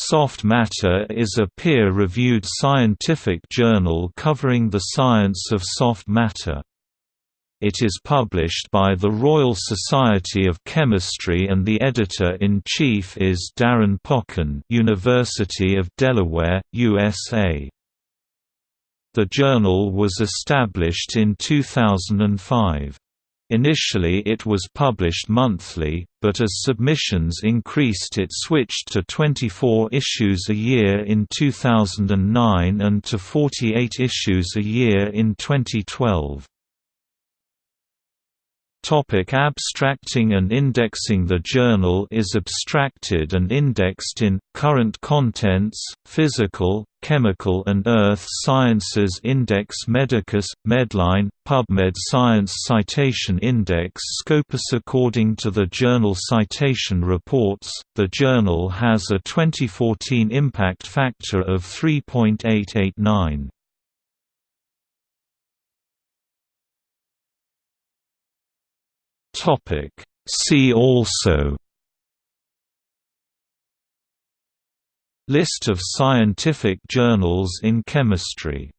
Soft Matter is a peer-reviewed scientific journal covering the science of soft matter. It is published by the Royal Society of Chemistry and the editor-in-chief is Darrin Pochan University of Delaware, USA. The journal was established in 2005. Initially it was published monthly, but as submissions increased it switched to 24 issues a year in 2009 and to 48 issues a year in 2012. Topic abstracting and indexing The journal is abstracted and indexed in, Current Contents, Physical, Chemical and Earth Sciences Index Medicus, Medline, PubMed Science Citation Index Scopus According to the Journal Citation Reports, the journal has a 2014 impact factor of 3.889. Topic. See also List of scientific journals in chemistry